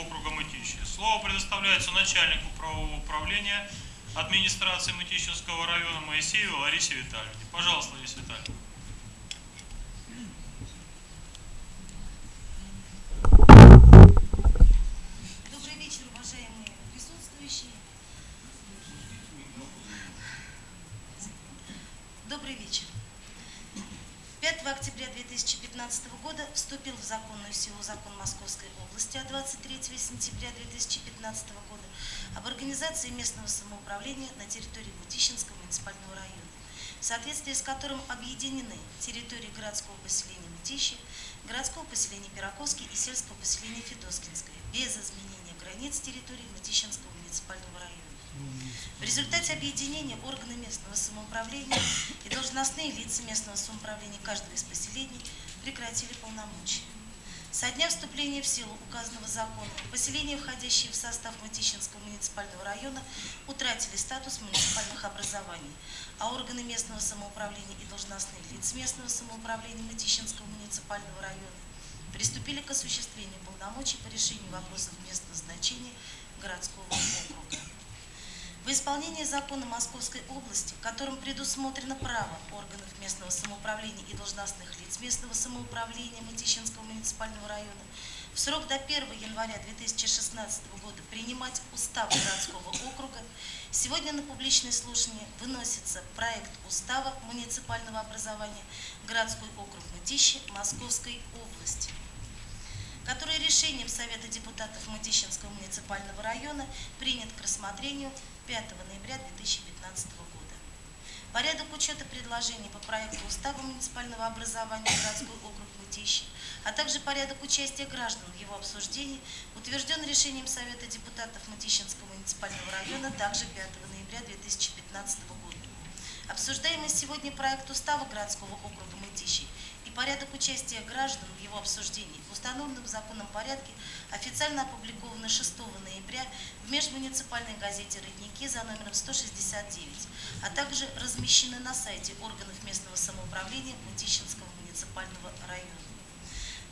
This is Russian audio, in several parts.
округа Мытищи. Слово предоставляется начальнику правового управления администрации Мытищинского района Моисеевой Ларисе Витальевне. Пожалуйста, Лариса Витальевна. Добрый вечер, уважаемые присутствующие. Добрый вечер. 5 октября 2015 года вступил в законную силу закон Московской области от 23 сентября 2015 года об организации местного самоуправления на территории Мутищинского муниципального района, в соответствии с которым объединены территории городского поселения Мытищи, городского поселения Пироковский и сельского поселения Федоскинское, без изменения границ территории Мытищинского муниципального района. В результате объединения органы местного самоуправления и должностные лица местного самоуправления каждого из поселений прекратили полномочия. Со дня вступления в силу указанного закона поселения, входящие в состав Мытищинского муниципального района, утратили статус муниципальных образований, а органы местного самоуправления и должностные лица местного самоуправления Мытищинского муниципального района приступили к осуществлению полномочий по решению вопросов местного значения городского округа. В исполнении закона Московской области, которым предусмотрено право органов местного самоуправления и должностных лиц местного самоуправления Мытищинского муниципального района в срок до 1 января 2016 года принимать устав городского округа, сегодня на публичное слушание выносится проект устава муниципального образования городской округ Мытищи Московской области который решением Совета депутатов Мытищинского муниципального района принят к рассмотрению 5 ноября 2015 года. Порядок учета предложений по проекту Устава муниципального образования городской округ Мытищи, а также порядок участия граждан в его обсуждении утвержден решением Совета депутатов Мытищинского муниципального района также 5 ноября 2015 года. Обсуждаемый сегодня проект Устава городского округа Мытищи и порядок участия граждан в его обсуждении в установленном законом порядке официально опубликованы 6 ноября в межмуниципальной газете «Родники» за номером 169, а также размещены на сайте органов местного самоуправления Мутищинского муниципального района.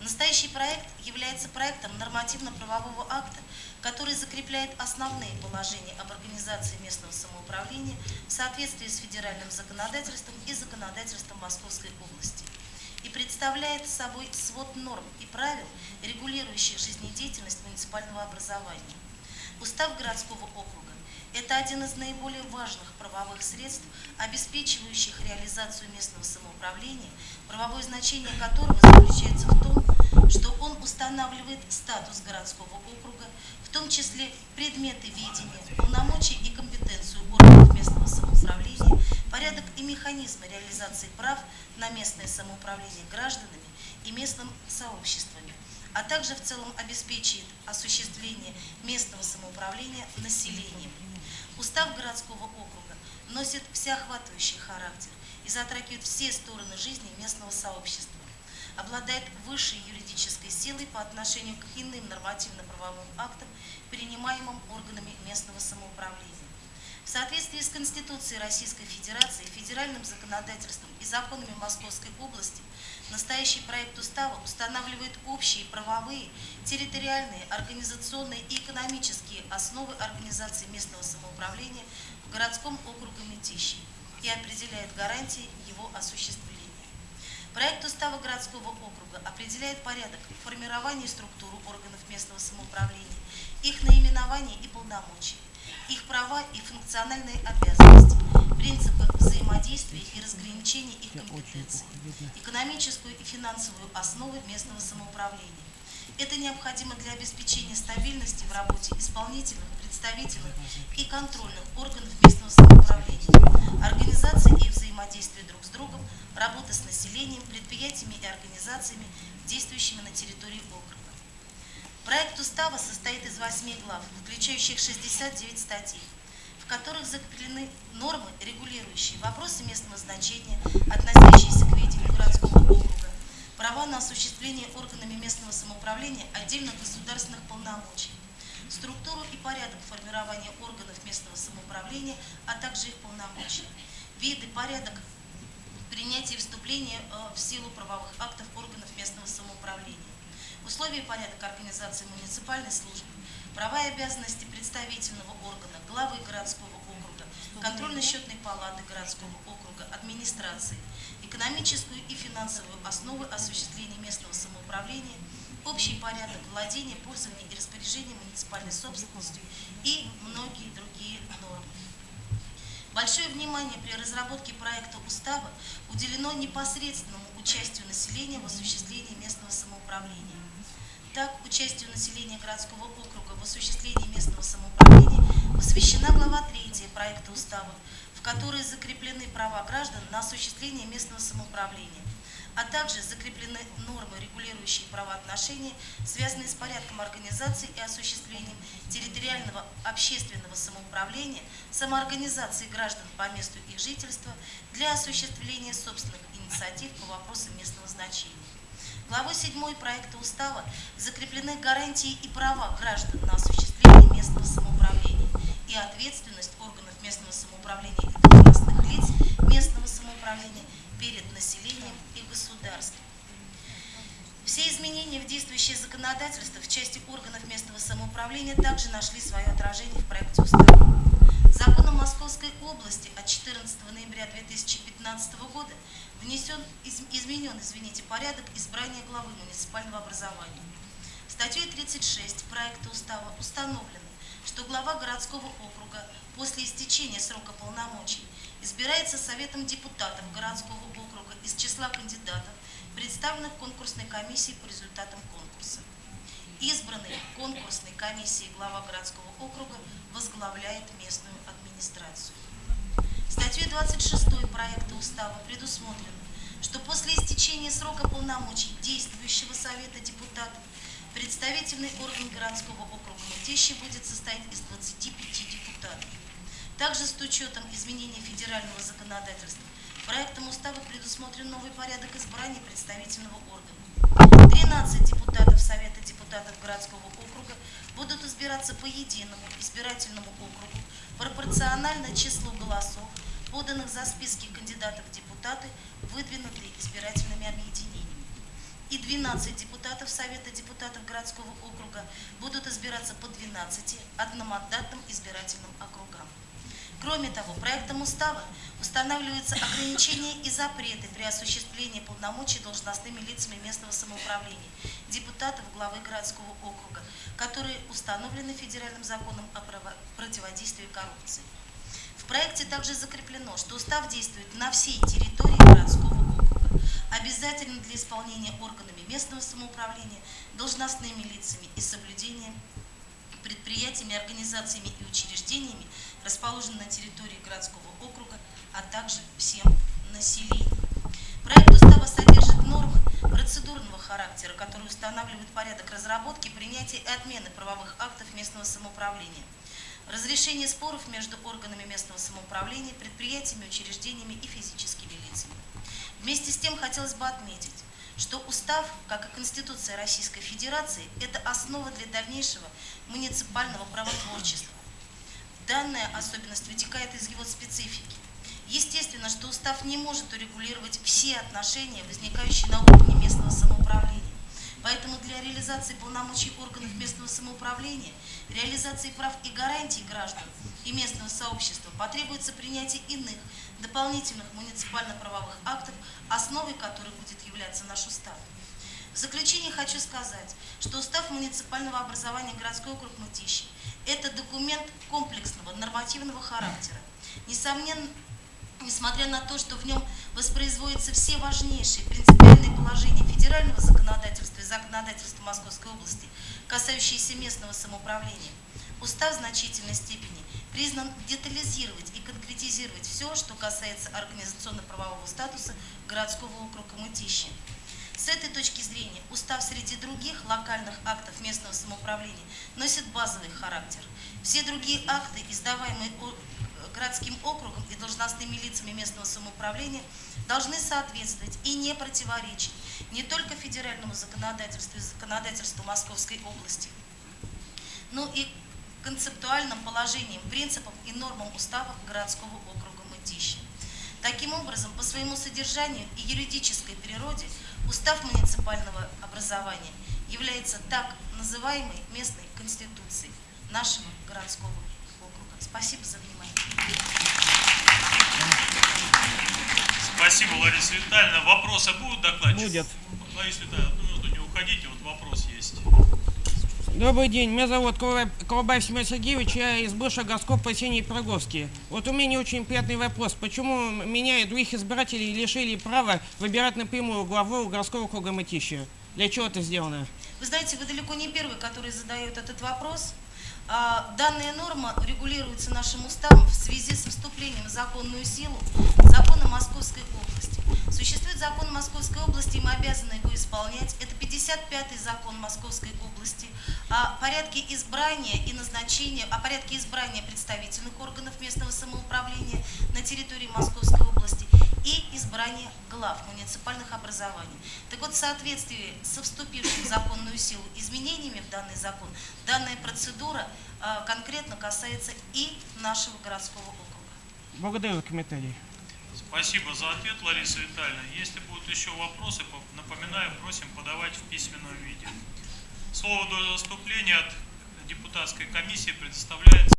Настоящий проект является проектом нормативно-правового акта, который закрепляет основные положения об организации местного самоуправления в соответствии с федеральным законодательством и законодательством Московской области и представляет собой свод норм и правил, регулирующих жизнедеятельность муниципального образования. Устав городского округа – это один из наиболее важных правовых средств, обеспечивающих реализацию местного самоуправления, правовое значение которого заключается в том, что он устанавливает статус городского округа, в том числе предметы ведения, полномочия и компетенцию органов местного самоуправления, порядок и механизмы реализации прав на местное самоуправление гражданами и местным сообществами, а также в целом обеспечивает осуществление местного самоуправления населением. Устав городского округа носит всеохватывающий характер и затрагивает все стороны жизни местного сообщества обладает высшей юридической силой по отношению к иным нормативно-правовым актам, принимаемым органами местного самоуправления. В соответствии с Конституцией Российской Федерации, федеральным законодательством и законами Московской области, настоящий проект устава устанавливает общие правовые, территориальные, организационные и экономические основы организации местного самоуправления в городском округе Мытищи и определяет гарантии его осуществления. Проект устава городского округа определяет порядок формирования и структуру органов местного самоуправления, их наименование и полномочия, их права и функциональные обязанности, принципы взаимодействия и разграничения их компетенций, экономическую и финансовую основы местного самоуправления. Это необходимо для обеспечения стабильности в работе исполнительных, представительных и контрольных органов местного самоуправления, организации и взаимодействия друг с другом, работы с населением, предприятиями и организациями, действующими на территории округа. Проект устава состоит из восьми глав, включающих 69 статей, в которых закреплены нормы, регулирующие вопросы местного значения, относящиеся к ведению городского округа, права на осуществление органами местного самоуправления отдельных государственных полномочий, структуру и порядок формирования органов местного самоуправления, а также их полномочия, виды, порядок принятия и вступления э, в силу правовых актов органов местного самоуправления, условия и порядок организации муниципальной службы, права и обязанности представительного органа, главы городского округа, контрольно-счетной палаты городского округа, администрации, экономическую и финансовую основы осуществления местного самоуправления, общий порядок владения, пользования и распоряжения муниципальной собственностью и многие другие нормы. Большое внимание при разработке проекта устава уделено непосредственному участию населения в осуществлении местного самоуправления. Так, участию населения городского округа в осуществлении местного самоуправления посвящена глава 3 проекта устава, которой закреплены права граждан на осуществление местного самоуправления, а также закреплены нормы, регулирующие правоотношения, связанные с порядком организации и осуществлением территориального общественного самоуправления, самоорганизации граждан по месту их жительства для осуществления собственных инициатив по вопросам местного значения. Главой 7 проекта устава закреплены гарантии и права граждан на осуществление местного самоуправления и ответственность органов местного самоуправления и должностных лиц местного самоуправления перед населением и государством. Все изменения в действующее законодательство в части органов местного самоуправления также нашли свое отражение в проекте устава. Законом Московской области от 14 ноября 2015 года внесен, из, изменен извините, порядок избрания главы муниципального образования. Статьей 36 проекта устава установлено, что глава городского округа после истечения срока полномочий избирается Советом депутатов городского округа из числа кандидатов, представленных конкурсной комиссией по результатам конкурса. Избранный конкурсной комиссией глава городского округа возглавляет местную администрацию. Статьей 26 проекта устава предусмотрено, что после истечения срока полномочий действующего Совета депутатов представительный орган городского округа Мытищи будет состоять из 25 депутатов. Также с учетом изменения федерального законодательства проектом устава предусмотрен новый порядок избрания представительного органа. 13 депутатов Совета депутатов городского округа будут избираться по единому избирательному округу пропорционально числу голосов, поданных за списки кандидатов в депутаты, выдвинутые избирательными объединениями. И 12 депутатов Совета депутатов городского округа будут избираться по 12 одномандатным избирательным округам. Кроме того, проектом устава устанавливаются ограничения и запреты при осуществлении полномочий должностными лицами местного самоуправления, депутатов главы городского округа, которые установлены федеральным законом о противодействии коррупции. В проекте также закреплено, что устав действует на всей территории городского округа, обязательно для исполнения органами местного самоуправления, должностными лицами и соблюдением предприятиями, организациями и учреждениями, расположенными на территории городского округа, а также всем населением. Проект устава содержит нормы процедурного характера, которые устанавливают порядок разработки, принятия и отмены правовых актов местного самоуправления, разрешение споров между органами местного самоуправления, предприятиями, учреждениями и физическими лицами. Вместе с тем хотелось бы отметить, что устав, как и Конституция Российской Федерации, это основа для дальнейшего муниципального правотворчества. Данная особенность вытекает из его специфики. Естественно, что устав не может урегулировать все отношения, возникающие на уровне местного самоуправления. Поэтому для реализации полномочий органов местного самоуправления, реализации прав и гарантий граждан и местного сообщества потребуется принятие иных дополнительных муниципально-правовых актов, основой которых будет являться наш устав. В заключение хочу сказать, что устав муниципального образования городской округ Мытищи – это документ комплексного нормативного характера. Несомненно, несмотря на то, что в нем воспроизводятся все важнейшие принципиальные положения федерального законодательства и законодательства Московской области, касающиеся местного самоуправления, устав в значительной степени признан детализировать и конкретизировать все, что касается организационно-правового статуса городского округа Мытищи. С этой точки зрения устав среди других локальных актов местного самоуправления носит базовый характер. Все другие акты, издаваемые городским округом и должностными лицами местного самоуправления должны соответствовать и не противоречить не только федеральному законодательству и законодательству Московской области, но и концептуальным положениям, принципам и нормам устава городского округа Мытищи. Таким образом, по своему содержанию и юридической природе устав муниципального образования является так называемой местной конституцией нашего городского округа. Спасибо за внимание. Спасибо, Лариса Витальевна. Вопросы будут докладчик? Будет. Лариса Витальевна, одну минуту не уходите, вот вопрос есть. Добрый день, меня зовут Колобаев Семен Сергеевич, я из бывшего городского поселения Пироговский. Вот у меня очень приятный вопрос. Почему меня и других избирателей лишили права выбирать напрямую главу городского округа Мытища? Для чего это сделано? Вы знаете, вы далеко не первый, который задает этот вопрос. А, Данная норма регулируется нашим уставом в связи со вступлением в законную силу закона Московской области. Существует закон Московской области, и мы обязаны его исполнять. Это 55-й закон Московской области о порядке избрания и назначения, о порядке избрания представительных органов местного самоуправления на территории Московской области и избрания глав муниципальных образований. Так вот, в соответствии со вступившим в законную силу изменениями в данный закон, данная процедура а, конкретно касается и нашего городского округа. Благодарю за комментарий. Спасибо за ответ, Лариса Витальевна. Если будут еще вопросы, по- напоминаю, просим подавать в письменном виде. Слово до выступления от депутатской комиссии предоставляется